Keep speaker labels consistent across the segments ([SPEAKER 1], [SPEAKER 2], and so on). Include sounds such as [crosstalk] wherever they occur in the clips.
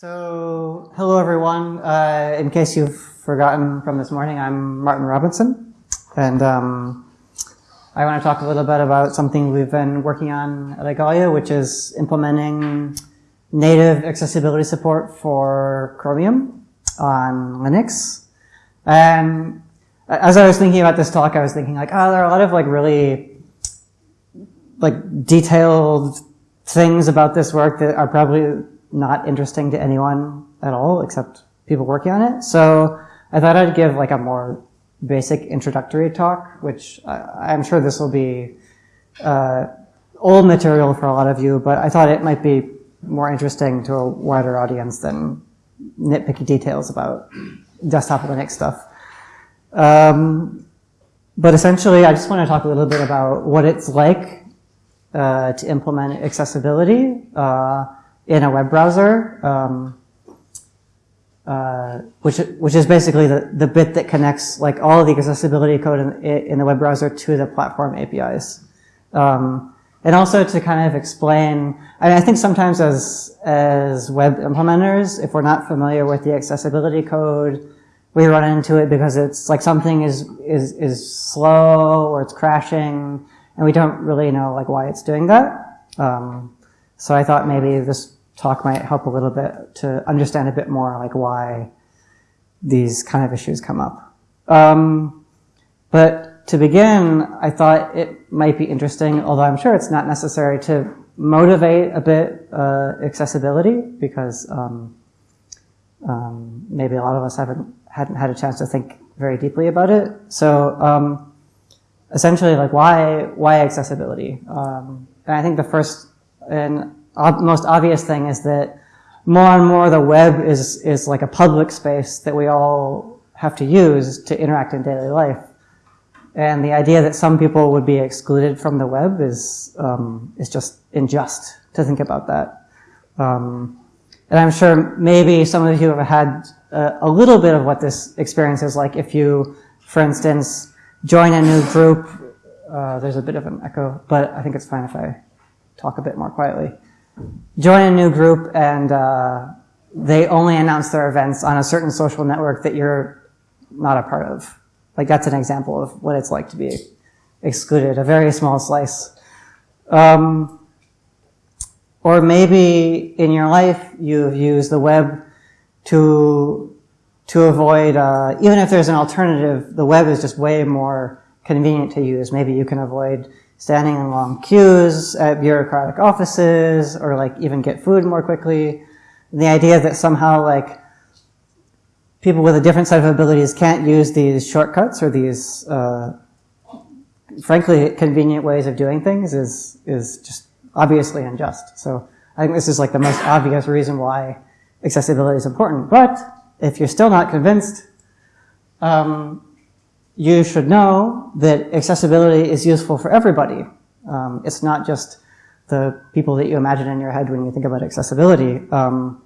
[SPEAKER 1] So, hello everyone. Uh, in case you've forgotten from this morning, I'm Martin Robinson, and um, I want to talk a little bit about something we've been working on at Igalia, which is implementing native accessibility support for Chromium on Linux. And as I was thinking about this talk, I was thinking like, oh, there are a lot of like really like detailed things about this work that are probably not interesting to anyone at all except people working on it. So I thought I'd give like a more basic introductory talk, which I, am sure this will be uh, old material for a lot of you, but I thought it might be more interesting to a wider audience than nitpicky details about desktop Linux stuff. Um, but essentially, I just want to talk a little bit about what it's like uh, to implement accessibility. Uh, in a web browser, um, uh, which which is basically the, the bit that connects like all of the accessibility code in, in the web browser to the platform APIs. Um, and also to kind of explain, I, mean, I think sometimes as, as web implementers, if we're not familiar with the accessibility code, we run into it because it's like something is, is, is slow or it's crashing and we don't really know like why it's doing that. Um, so I thought maybe this talk might help a little bit to understand a bit more like why these kind of issues come up. Um, but to begin, I thought it might be interesting, although I'm sure it's not necessary to motivate a bit uh, accessibility because um, um, maybe a lot of us haven't hadn't had a chance to think very deeply about it. So um, essentially, like why why accessibility? Um, and I think the first and most obvious thing is that more and more the web is, is like a public space that we all have to use to interact in daily life. And the idea that some people would be excluded from the web is, um, is just unjust to think about that. Um, and I'm sure maybe some of you have had a, a little bit of what this experience is like if you, for instance, join a new group. Uh, there's a bit of an echo, but I think it's fine if I talk a bit more quietly join a new group and uh, they only announce their events on a certain social network that you're not a part of. Like that's an example of what it's like to be excluded, a very small slice. Um, or maybe in your life you've used the web to to avoid, uh, even if there's an alternative, the web is just way more convenient to use. Maybe you can avoid standing in long queues at bureaucratic offices or like even get food more quickly. And the idea that somehow like people with a different set of abilities can't use these shortcuts or these, uh, frankly, convenient ways of doing things is, is just obviously unjust. So I think this is like the most obvious reason why accessibility is important. But if you're still not convinced, um, you should know that accessibility is useful for everybody. Um, it's not just the people that you imagine in your head when you think about accessibility. Um,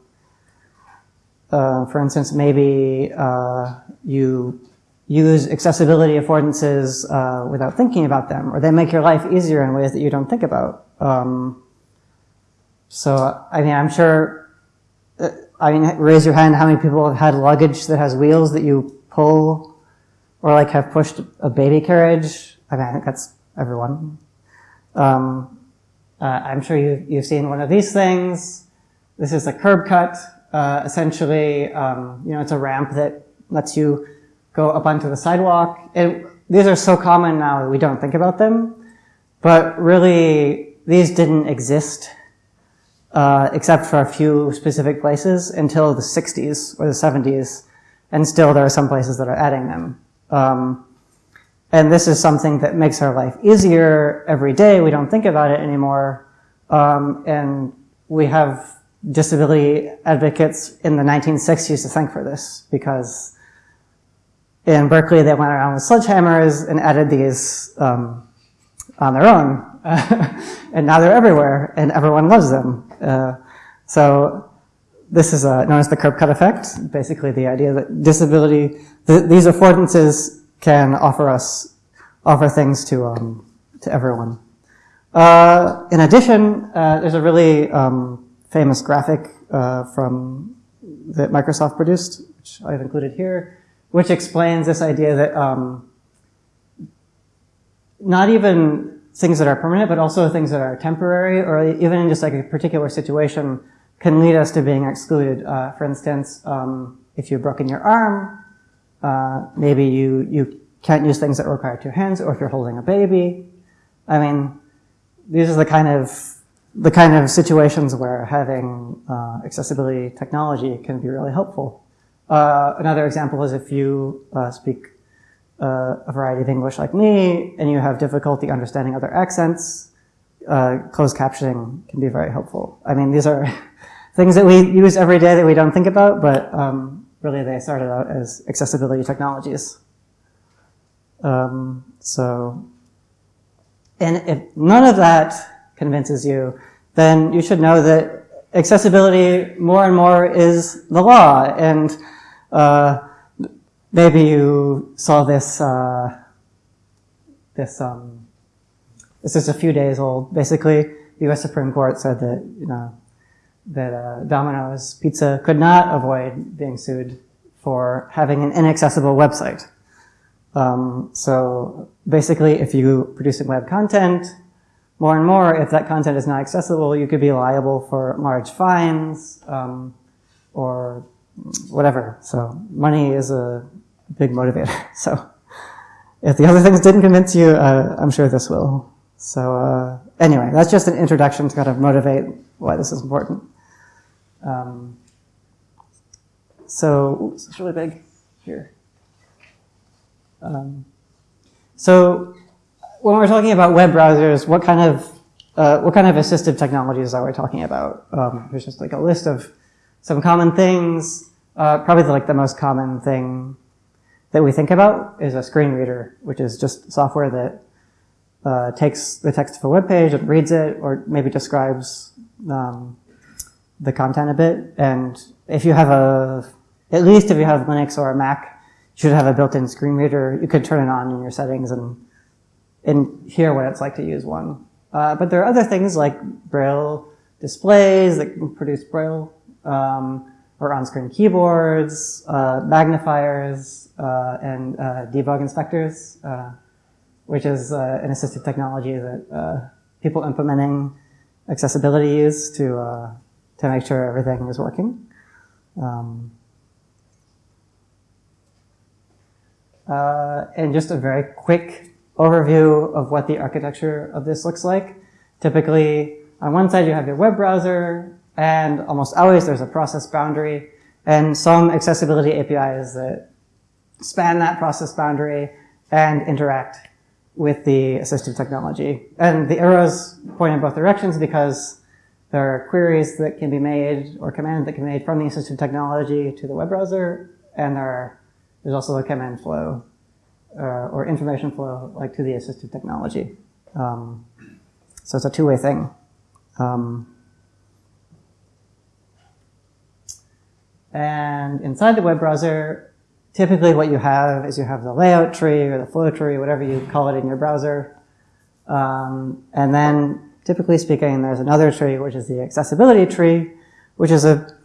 [SPEAKER 1] uh, for instance, maybe uh, you use accessibility affordances uh, without thinking about them, or they make your life easier in ways that you don't think about. Um, so, I mean, I'm sure, uh, I mean, raise your hand how many people have had luggage that has wheels that you pull or like have pushed a baby carriage. I mean, I think that's everyone. Um, uh, I'm sure you, you've seen one of these things. This is a curb cut. Uh, essentially, um, you know, it's a ramp that lets you go up onto the sidewalk. And these are so common now that we don't think about them. But really, these didn't exist uh, except for a few specific places until the 60s or the 70s. And still, there are some places that are adding them. Um, and this is something that makes our life easier every day. We don't think about it anymore. Um, and we have disability advocates in the 1960s to thank for this because in Berkeley they went around with sledgehammers and added these um, on their own. [laughs] and now they're everywhere and everyone loves them. Uh, so this is uh, known as the curb cut effect. Basically, the idea that disability, th these affordances can offer us, offer things to um, to everyone. Uh, in addition, uh, there's a really um, famous graphic uh, from that Microsoft produced, which I've included here, which explains this idea that um, not even things that are permanent, but also things that are temporary, or even in just like a particular situation, can lead us to being excluded. Uh, for instance, um, if you've broken your arm, uh, maybe you you can't use things that require two hands, or if you're holding a baby. I mean, these are the kind of the kind of situations where having uh, accessibility technology can be really helpful. Uh, another example is if you uh, speak uh, a variety of English like me and you have difficulty understanding other accents, uh, closed captioning can be very helpful. I mean, these are [laughs] things that we use every day that we don't think about, but um, really they started out as accessibility technologies. Um, so, and if none of that convinces you, then you should know that accessibility more and more is the law. And uh, maybe you saw this. Uh, this um, this is a few days old. Basically, the U.S. Supreme Court said that you know that uh, Domino's Pizza could not avoid being sued for having an inaccessible website. Um, so basically, if you producing web content more and more, if that content is not accessible, you could be liable for large fines um, or whatever. So money is a big motivator. [laughs] So if the other things didn't convince you, uh, I'm sure this will. So uh, anyway, that's just an introduction to kind of motivate why this is important. Um, so oops, it's really big here. Um, so when we're talking about web browsers, what kind of uh, what kind of assistive technologies are we talking about? Um, there's just like a list of some common things. Uh, probably like the most common thing that we think about is a screen reader, which is just software that uh, takes the text of a web page and reads it, or maybe describes um, the content a bit. And if you have a, at least if you have Linux or a Mac, you should have a built-in screen reader. You could turn it on in your settings and and hear what it's like to use one. Uh, but there are other things like Braille displays that can produce Braille, um, or on-screen keyboards, uh, magnifiers, uh, and uh, debug inspectors, uh, which is uh, an assistive technology that people implementing accessibility use to to make sure everything is working. Um, and just a very quick overview of what the architecture of this looks like. Typically, on one side you have your web browser, and almost always there's a process boundary, and some accessibility APIs that span that process boundary and interact with the assistive technology. And the arrows point in both directions because there are queries that can be made or commands that can be made from the assistive technology to the web browser, and there are, there's also a command flow uh, or information flow like to the assistive technology. Um, so it's a two-way thing. Um, and inside the web browser, typically what you have is you have the layout tree or the flow tree, whatever you call it in your browser. Um, and then, typically speaking, there's another tree, which is the accessibility tree, which is a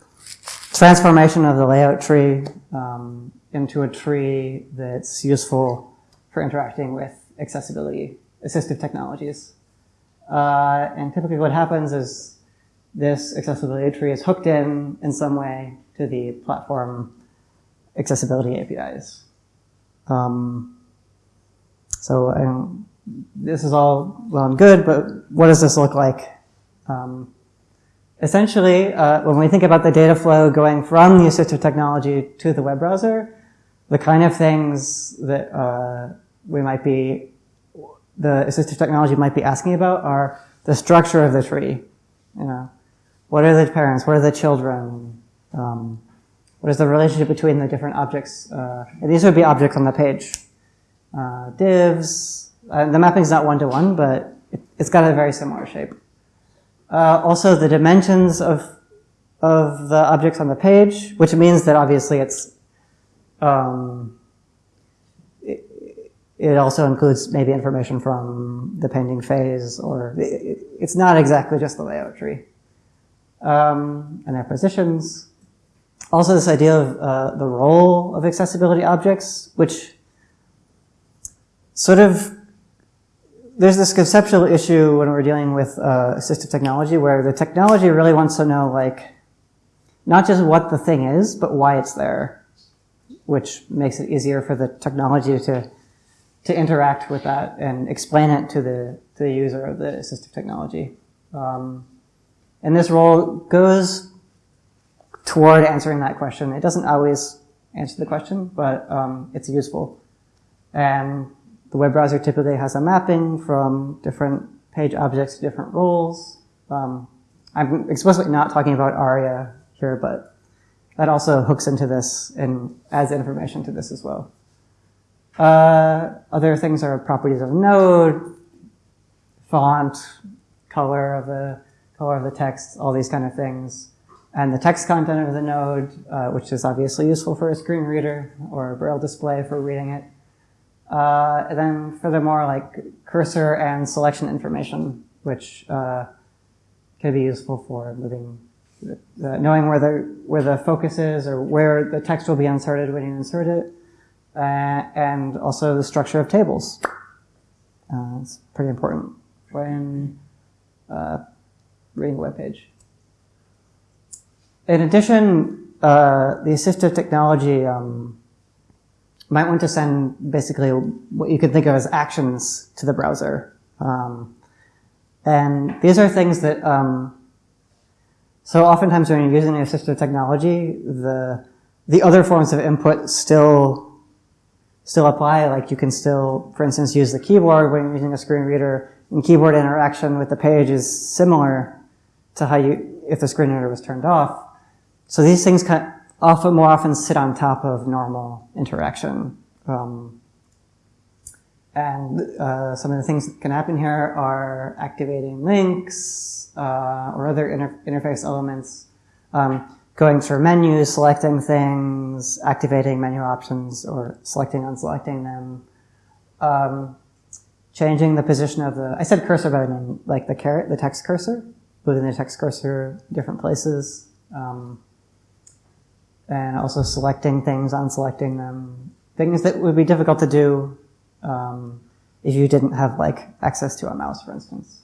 [SPEAKER 1] transformation of the layout tree um, into a tree that's useful for interacting with accessibility assistive technologies. Uh, and typically what happens is this accessibility tree is hooked in in some way to the platform accessibility APIs. Um, so this is all well and good, but what does this look like? Um, essentially, uh, when we think about the data flow going from the assistive technology to the web browser, the kind of things that uh, we might be, the assistive technology might be asking about are the structure of the tree. You know, what are the parents? What are the children? Um, what is the relationship between the different objects? Uh, these would be objects on the page. Uh, divs. Uh, the mapping is not one to one, but it, has got a very similar shape. Uh, also, the dimensions of of the objects on the page, which means that obviously it's um, it, it, also includes maybe information from the painting phase, or it, it's not exactly just the layout tree. Um, and their positions. also this idea of uh, the role of accessibility objects, which sort of there's this conceptual issue when we're dealing with uh, assistive technology where the technology really wants to know like not just what the thing is, but why it's there, which makes it easier for the technology to to interact with that and explain it to the to the user of the assistive technology. Um, and this role goes toward answering that question. It doesn't always answer the question, but um, it's useful. And the web browser typically has a mapping from different page objects to different roles. Um, I'm explicitly not talking about ARIA here, but that also hooks into this and adds information to this as well. Uh, other things are properties of node, font, color of the color of the text, all these kind of things, and the text content of the node, uh, which is obviously useful for a screen reader or a braille display for reading it. Uh, and then furthermore, like cursor and selection information, which uh, can be useful for moving, the, knowing where the where the focus is or where the text will be inserted when you insert it, uh, and also the structure of tables. Uh, it's pretty important when uh, reading a web page. In addition, uh, the assistive technology. Um, might want to send basically what you could think of as actions to the browser. Um, and these are things that, um, so oftentimes when you're using assistive technology, the, the other forms of input still, still apply. Like you can still, for instance, use the keyboard when you're using a screen reader, and keyboard interaction with the page is similar to how you, if the screen reader was turned off. So these things kind often more often sit on top of normal interaction. Um, and uh, some of the things that can happen here are activating links uh, or other inter- interface elements, um, going through menus, selecting things, activating menu options, or selecting unselecting them, um, changing the position of the. I said cursor, but I mean like the caret, the text cursor, moving the text cursor different places. Um, and also selecting things, unselecting them, things that would be difficult to do um, if you didn't have like access to a mouse, for instance.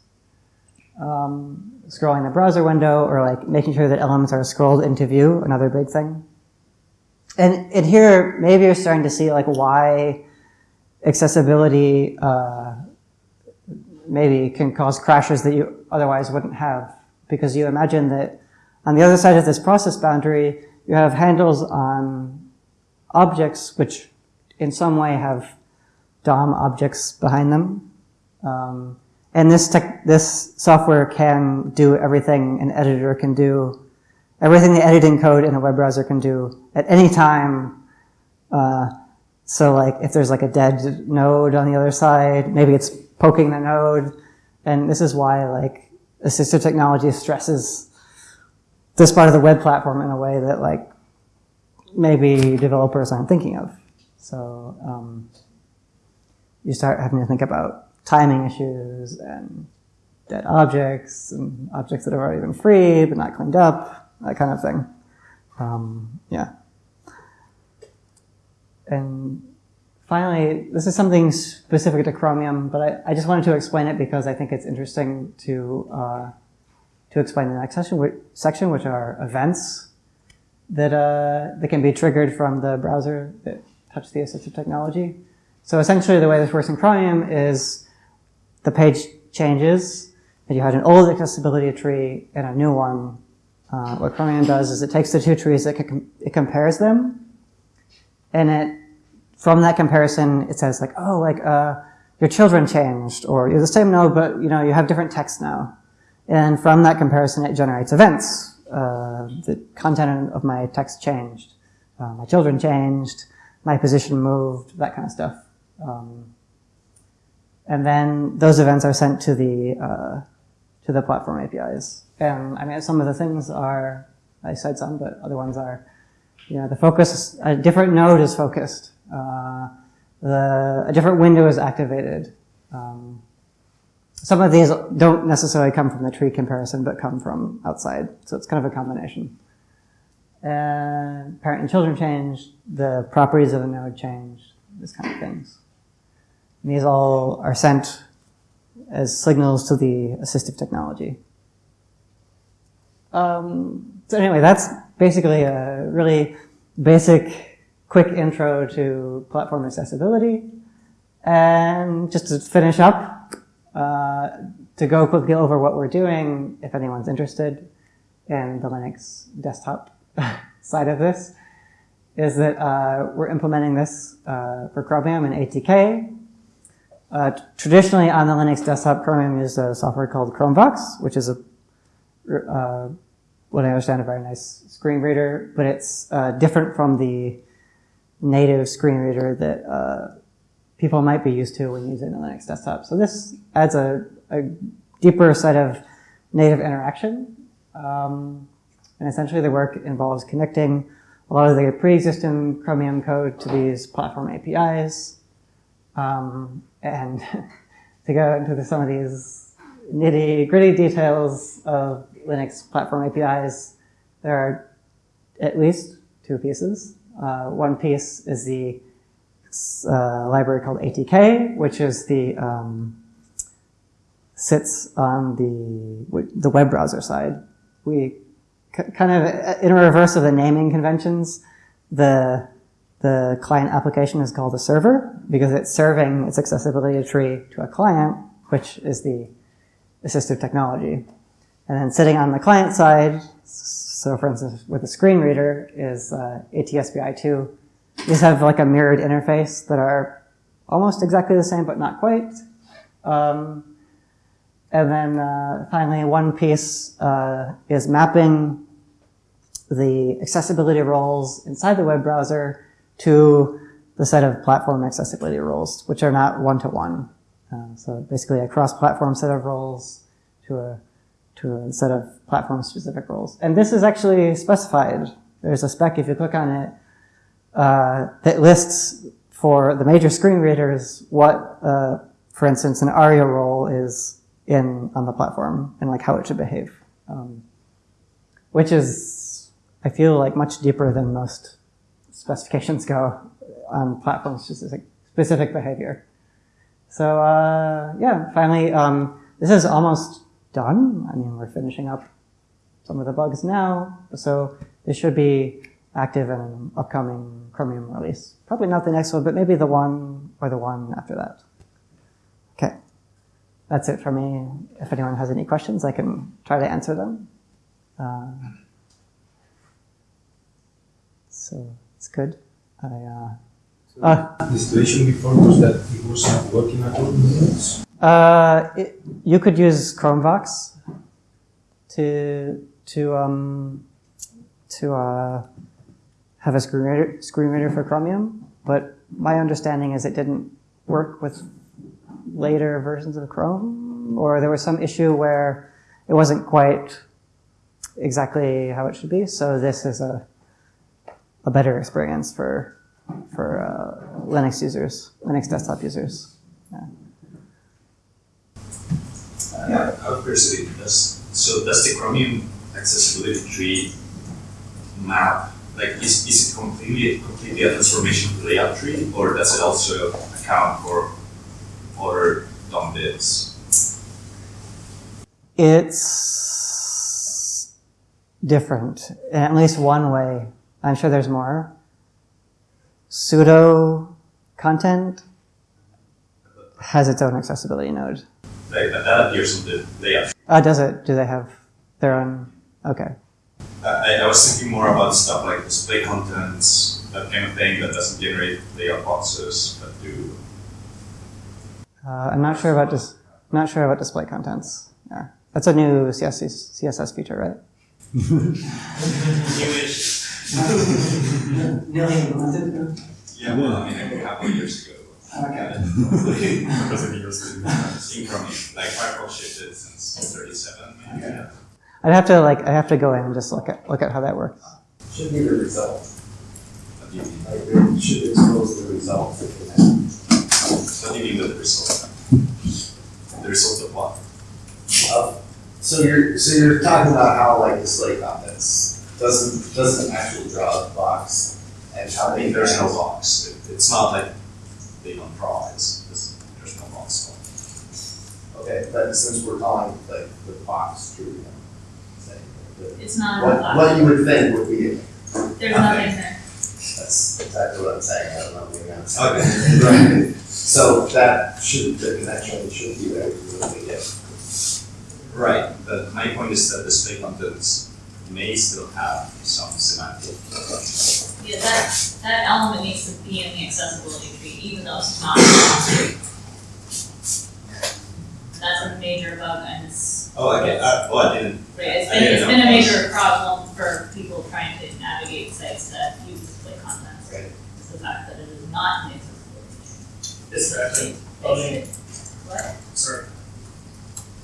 [SPEAKER 1] Um, scrolling the browser window or like making sure that elements are scrolled into view, another big thing. And, and here, maybe you're starting to see like why accessibility uh, maybe can cause crashes that you otherwise wouldn't have. Because you imagine that on the other side of this process boundary, you have handles on objects which in some way have DOM objects behind them. Um, and this tech, this software can do everything an editor can do, everything the editing code in a web browser can do at any time. Uh, so like if there's like a dead node on the other side, maybe it's poking the node. And this is why like assistive technology stresses this part of the web platform in a way that like maybe developers aren't thinking of. So um, you start having to think about timing issues and dead objects and objects that have already been freed but not cleaned up, that kind of thing. Um, yeah. And finally, this is something specific to Chromium, but I, I, just wanted to explain it because I think it's interesting to uh, to explain the next section, which are events that, uh, that can be triggered from the browser that touch the assistive technology. So essentially the way this works in Chromium is the page changes, and you had an old accessibility tree and a new one. Uh, what Chromium does is it takes the two trees, it, com- it compares them, and it, from that comparison, it says like, oh, like, uh, your children changed, or you're the same node, but, you know, you have different text now. And from that comparison, it generates events. Uh, the content of my text changed. Uh, my children changed. My position moved. That kind of stuff. Um, and then those events are sent to the uh, to the platform APIs. And I mean, some of the things are I said some, but other ones are, you know, the focus. A different node is focused. Uh, the a different window is activated. Um, some of these don't necessarily come from the tree comparison, but come from outside. So it's kind of a combination. and parent and children change, the properties of the node change, this kind of things. And these all are sent as signals to the assistive technology. Um, so anyway, that's basically a really basic, quick intro to platform accessibility. And just to finish up, uh, to go quickly over what we're doing, if anyone's interested in the Linux desktop [laughs] side of this, is that uh, we're implementing this uh, for Chromium and ATK. Uh, traditionally, on the Linux desktop, Chromium used a software called Chromevox, which is a, uh, what I understand, a very nice screen reader, but it's uh, different from the native screen reader that uh, people might be used to when using the Linux desktop. So this adds a, a deeper set of native interaction. Um, and essentially the work involves connecting a lot of the pre-existing Chromium code to these platform APIs. Um, and [laughs] to go into some of these nitty gritty details of Linux platform APIs, there are at least two pieces. Uh, one piece is the uh, library called ATK, which is the um, sits on the the web browser side. We kind of in a reverse of the naming conventions, the the client application is called a server because it's serving its accessibility tree to a client, which is the assistive technology. And then sitting on the client side, so for instance, with a screen reader is uh, AT-SPI2. These have like a mirrored interface that are almost exactly the same, but not quite. Um, and then uh, finally, one piece uh, is mapping the accessibility roles inside the web browser to the set of platform accessibility roles, which are not one-to-one. Uh, so basically a cross-platform set of roles to a, to a set of platform-specific roles. And this is actually specified. There's a spec, if you click on it, uh, that lists for the major screen readers what, uh, for instance, an ARIA role is in on the platform and like how it should behave, um, which is I feel like much deeper than most specifications go on platform specific specific behavior. So uh, yeah, finally, um, this is almost done. I mean, we're finishing up some of the bugs now, so this should be active in an upcoming Chromium release. Probably not the next one, but maybe the one or the one after that. Okay that's it for me. If anyone has any questions, I can try to answer them. Uh, so it's good. I, uh,
[SPEAKER 2] uh, the situation before was that it was not working at all.
[SPEAKER 1] Uh, it, you could use Chromevox to to um, to uh, have a screen reader, for Chromium, but my understanding is it didn't work with later versions of Chrome, or there was some issue where it wasn't quite exactly how it should be. So this is a a better experience for for uh, Linux users, Linux desktop users.
[SPEAKER 3] Yeah. Uh, so does the Chromium accessibility tree map like is, is it completely completely a transformation of the layout tree, or does it also account for other DOM bits?
[SPEAKER 1] It's different in at least one way. I'm sure there's more. Pseudo content has its own accessibility node.
[SPEAKER 3] Right, that appears on the layout.
[SPEAKER 1] Uh, does it? Do they have their own? Okay.
[SPEAKER 3] I, I, was thinking more about stuff like display contents, that kind of thing that doesn't generate layout boxes, but do
[SPEAKER 1] uh, I'm not sure about dis- not sure about display contents. Yeah, that's a new CSS, CSS feature, right?
[SPEAKER 3] Newish. [laughs] Yeah, well, I mean, a couple of years ago. Okay. [laughs] because of your synchrony, like Firefox shifted since 37. Maybe. Okay.
[SPEAKER 1] I'd have to like I have to go in and just look at look at how that works.
[SPEAKER 4] Should be the result. Like it should expose the results if
[SPEAKER 3] what do you mean with the result? The result of what?
[SPEAKER 4] So you're so you're talking about how like display contents doesn't, doesn't actually draw the box and how
[SPEAKER 3] I mean, there's no box. It, it's not like they don't draw. It's, it's there's no box.
[SPEAKER 4] Okay, but since we're calling like the box tree, I'm saying that
[SPEAKER 5] It's not in the
[SPEAKER 4] what, what you would think would be,
[SPEAKER 5] There's nothing there.
[SPEAKER 4] that's exactly what I'm saying, I don't know, maybe I'm
[SPEAKER 3] Okay.
[SPEAKER 4] saying. Right. So that should, the connection should be there, you would get.
[SPEAKER 3] Right, but my point is that the display contents may still have some semantic.
[SPEAKER 5] Yeah, that, that element needs to be in the accessibility tree, even though it's not in the tree. That's a major bug and it's,
[SPEAKER 3] Oh, okay. Uh, oh, I didn't.
[SPEAKER 5] like, it's
[SPEAKER 3] I
[SPEAKER 5] been,
[SPEAKER 3] didn't
[SPEAKER 5] it's
[SPEAKER 3] know.
[SPEAKER 5] been a major problem for people trying to navigate sites that use display content.
[SPEAKER 4] Right.
[SPEAKER 5] It's the fact that it is not in the accessibility tree.
[SPEAKER 6] Is that
[SPEAKER 5] It-
[SPEAKER 6] Oh,
[SPEAKER 5] it's- What?
[SPEAKER 6] sorry.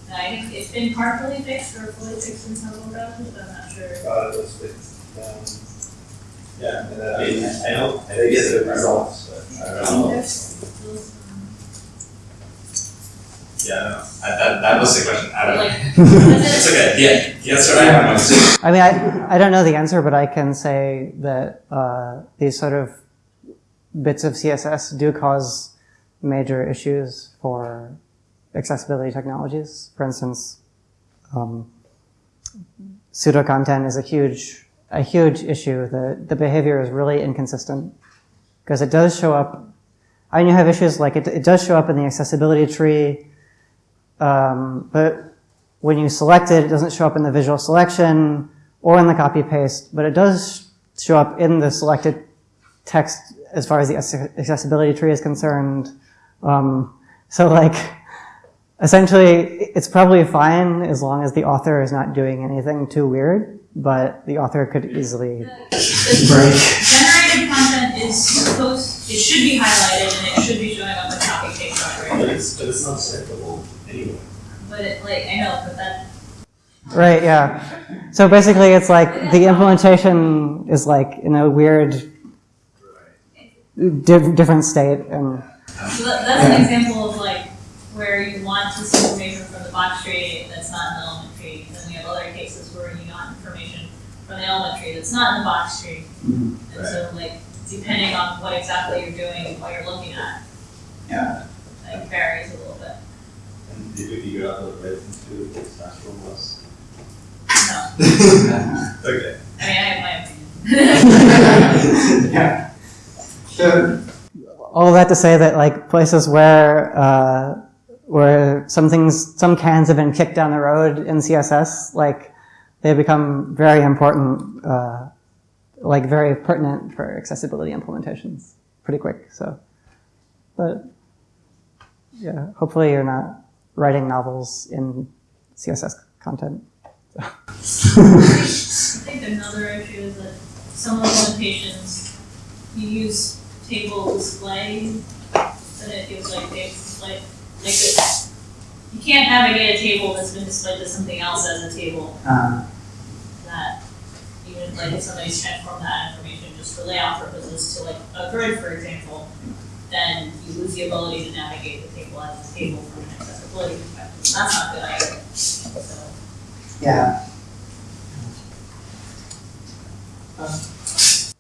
[SPEAKER 5] And I think it's been partially fixed or fully fixed in several browsers, but I'm not sure.
[SPEAKER 4] Uh, those fixed, um,
[SPEAKER 3] Yeah,
[SPEAKER 4] and
[SPEAKER 3] I
[SPEAKER 4] then
[SPEAKER 3] mean, I know. I
[SPEAKER 4] they
[SPEAKER 3] think it's a
[SPEAKER 4] results, but I don't know.
[SPEAKER 5] Those,
[SPEAKER 3] Yeah, I that, that was the question. I don't know. [laughs] It's okay. Yeah, the answer I have is
[SPEAKER 1] I mean, I, I don't know the answer, but I can say that uh, these sort of bits of CSS do cause major issues for accessibility technologies. For instance, um, pseudo content is a huge a huge issue. The the behavior is really inconsistent because it does show up. I mean, you have issues like it, it does show up in the accessibility tree, um, but when you select it, it doesn't show up in the visual selection or in the copy paste, but it does show up in the selected text as far as the accessibility tree is concerned. Um, so like, essentially, it's probably fine as long as the author is not doing anything too weird, but the author could easily break.
[SPEAKER 5] Generated content is supposed, it should be highlighted
[SPEAKER 4] but it's not selectable anyway.
[SPEAKER 5] But it, like, I know, but that,
[SPEAKER 1] Right, yeah. So basically, it's like the implementation is like in a weird, di- different state, and
[SPEAKER 5] so that, that's an example of like, where you want to see information from the box tree that's not in the element tree. And then we have other cases where you want information from the element tree that's not in the box tree. Mm-hmm. And so like, depending on what exactly you're doing and what you're looking at.
[SPEAKER 6] Yeah.
[SPEAKER 5] It varies a little bit.
[SPEAKER 4] And did you figure out what the reference to the classroom was?
[SPEAKER 5] No, [laughs]
[SPEAKER 3] okay.
[SPEAKER 5] I mean, I have my opinion. [laughs] Yeah.
[SPEAKER 6] So,
[SPEAKER 1] all that to say that like places where uh, where some things, some cans have been kicked down the road in CSS, like they become very important, uh, like very pertinent for accessibility implementations pretty quick. So, but yeah, hopefully you're not writing novels in CSS content. [laughs]
[SPEAKER 5] I think another issue is that some of the limitations, you use table display, and it feels like table display, like this. You can't navigate a table that's been displayed to something else as a table
[SPEAKER 6] uh,
[SPEAKER 5] that, even like if somebody's transformed that information just for layout purposes to like a grid, for example, then you lose the ability to navigate the table as a table from an accessibility perspective. That's not good either, so.
[SPEAKER 6] yeah.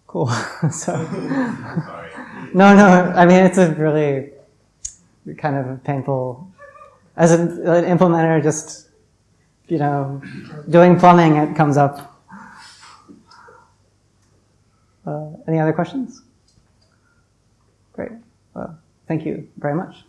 [SPEAKER 1] Cool. [laughs] so, [laughs] no, no. I mean, it's a really kind of painful. As an, an implementer, just you know, doing plumbing, it comes up. Uh, any other questions? Great. Well, thank you very much.